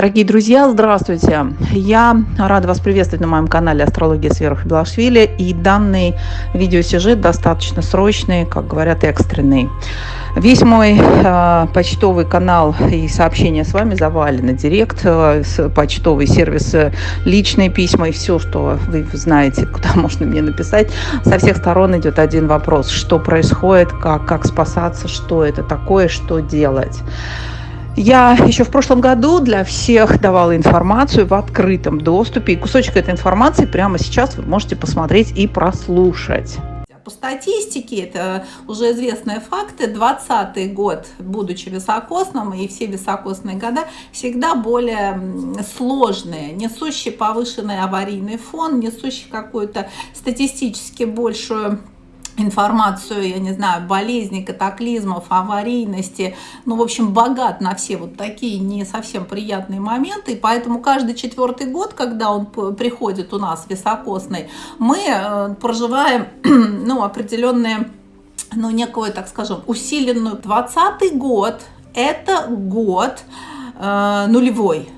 Дорогие друзья, здравствуйте! Я рада вас приветствовать на моем канале «Астрология с Верой Белашвили». И данный видеосюжет достаточно срочный, как говорят, экстренный. Весь мой э, почтовый канал и сообщения с вами завалены. Директ, э, почтовый сервис, э, личные письма и все, что вы знаете, куда можно мне написать. Со всех сторон идет один вопрос. Что происходит, как, как спасаться, что это такое, что делать. Я еще в прошлом году для всех давала информацию в открытом доступе. И кусочек этой информации прямо сейчас вы можете посмотреть и прослушать. По статистике, это уже известные факты, 20 год, будучи високосным, и все високосные года, всегда более сложные, несущие повышенный аварийный фон, несущие какую-то статистически большую информацию, я не знаю, болезней, катаклизмов, аварийности, ну, в общем, богат на все вот такие не совсем приятные моменты, и поэтому каждый четвертый год, когда он приходит у нас високосный, мы э, проживаем, ну, определенные, ну, некую, так скажем, усиленную. 20 год – это год э, нулевой,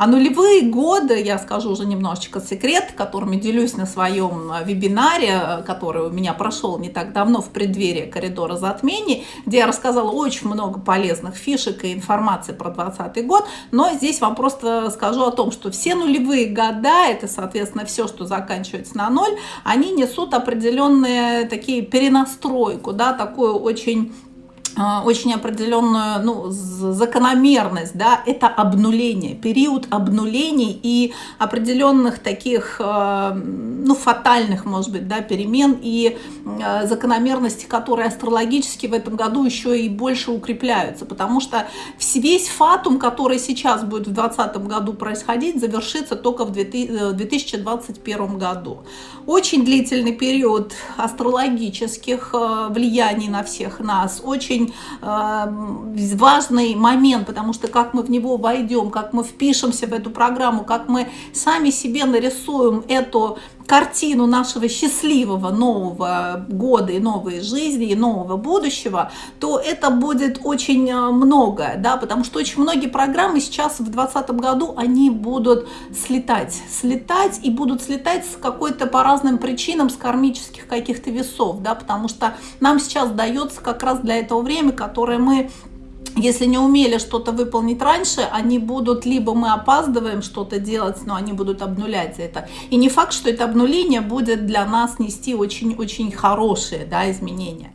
а нулевые годы, я скажу уже немножечко секрет, которыми делюсь на своем э, вебинаре, э, который у меня прошел не так давно в преддверии коридора затмений, где я рассказала очень много полезных фишек и информации про 2020 год, но здесь вам просто скажу о том, что все нулевые года, это, соответственно, все, что заканчивается на ноль, они несут определенные такие перенастройку, да, такую очень очень определенную ну, закономерность, да, это обнуление, период обнулений и определенных таких, а, ну, фатальных, может быть, да, перемен и а, закономерности, которые астрологически в этом году еще и больше укрепляются, потому что весь фатум, который сейчас будет в 2020 году происходить, завершится только в 2021 э, году. Очень длительный период астрологических влияний на всех нас, очень очень э, важный момент, потому что как мы в него войдем, как мы впишемся в эту программу, как мы сами себе нарисуем эту картину нашего счастливого нового года и новой жизни, и нового будущего, то это будет очень э, многое, да, потому что очень многие программы сейчас в 2020 году, они будут слетать, слетать и будут слетать с какой-то по разным причинам, с кармических каких-то весов, да, потому что нам сейчас дается как раз для этого время, которое мы если не умели что-то выполнить раньше, они будут, либо мы опаздываем что-то делать, но они будут обнулять это. И не факт, что это обнуление будет для нас нести очень-очень хорошие да, изменения.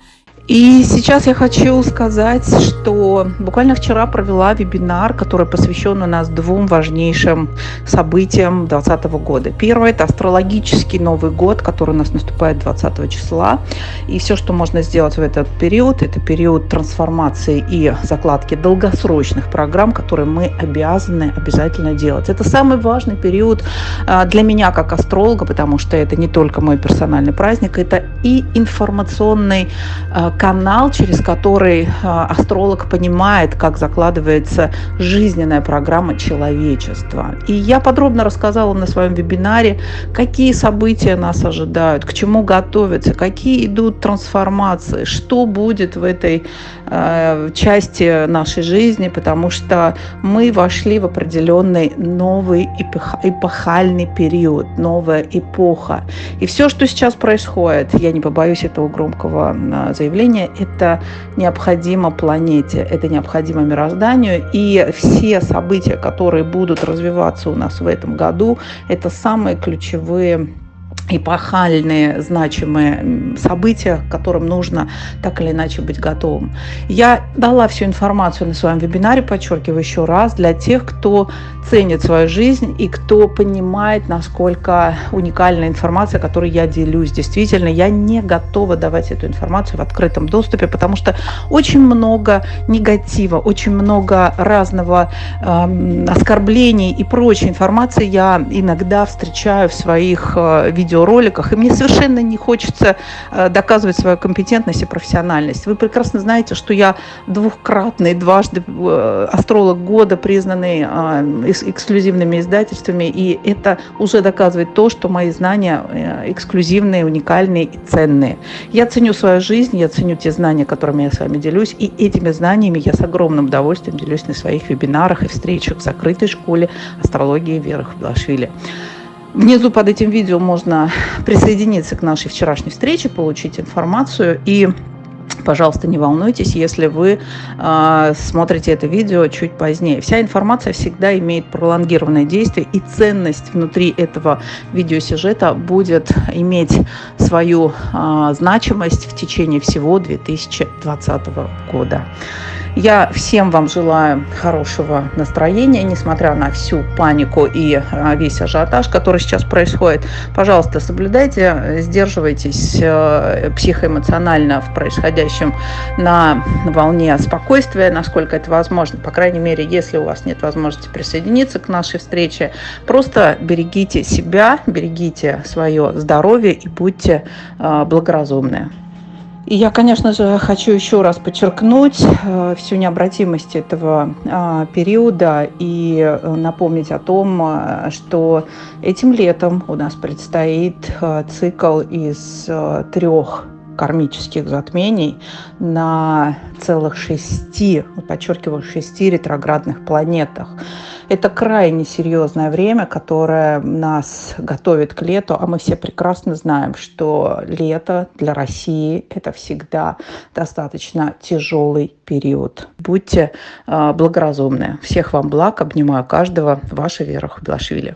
И сейчас я хочу сказать, что буквально вчера провела вебинар, который посвящен у нас двум важнейшим событиям 2020 года. Первое – это астрологический Новый год, который у нас наступает 20 числа. И все, что можно сделать в этот период, это период трансформации и закладки долгосрочных программ, которые мы обязаны обязательно делать. Это самый важный период а, для меня как астролога, потому что это не только мой персональный праздник, это и информационный а, канал, через который а, астролог понимает, как закладывается жизненная программа человечества. И я подробно рассказала на своем вебинаре, какие события нас ожидают, к чему готовятся, какие идут трансформации, что будет в этой э, части нашей жизни, потому что мы вошли в определенный новый эпохальный период, новая эпоха. И все, что сейчас происходит, я не побоюсь этого громкого заявления, мышления – это необходимо планете, это необходимо мирозданию. И все события, которые будут развиваться у нас в этом году, это самые ключевые эпохальные, значимые события, к которым нужно так или иначе быть готовым. Я дала всю информацию на своем вебинаре, подчеркиваю еще раз, для тех, кто ценит свою жизнь и кто понимает, насколько уникальная информация, которой я делюсь. Действительно, я не готова давать эту информацию в открытом доступе, потому что очень много негатива, очень много разного э, оскорблений и прочей информации я иногда встречаю в своих э, видеороликах, и мне совершенно не хочется э, доказывать свою компетентность и профессиональность. Вы прекрасно знаете, что я двухкратный, дважды э, астролог года, признанный эксклюзивными издательствами, и это уже доказывает то, что мои знания эксклюзивные, уникальные и ценные. Я ценю свою жизнь, я ценю те знания, которыми я с вами делюсь, и этими знаниями я с огромным удовольствием делюсь на своих вебинарах и встречах в закрытой школе астрологии Веры Хабдашвили. Внизу под этим видео можно присоединиться к нашей вчерашней встрече, получить информацию и Пожалуйста, не волнуйтесь, если вы э, смотрите это видео чуть позднее. Вся информация всегда имеет пролонгированное действие, и ценность внутри этого видеосюжета будет иметь свою э, значимость в течение всего 2020 года. Я всем вам желаю хорошего настроения, несмотря на всю панику и а, весь ажиотаж, который сейчас происходит. Пожалуйста, соблюдайте, сдерживайтесь э, психоэмоционально в происходящем на волне спокойствия, насколько это возможно. По крайней мере, если у вас нет возможности присоединиться к нашей встрече, просто берегите себя, берегите свое здоровье и будьте э, благоразумны. И я, конечно же, хочу еще раз подчеркнуть э, всю необратимость этого э, периода и э, напомнить о том, э, что этим летом у нас предстоит цикл из трех кармических затмений на целых шести, подчеркиваю, шести ретроградных планетах. Это крайне серьезное время, которое нас готовит к лету, а мы все прекрасно знаем, что лето для России – это всегда достаточно тяжелый период. Будьте э, благоразумны. Всех вам благ, обнимаю каждого. Ваша Вера Худашвили.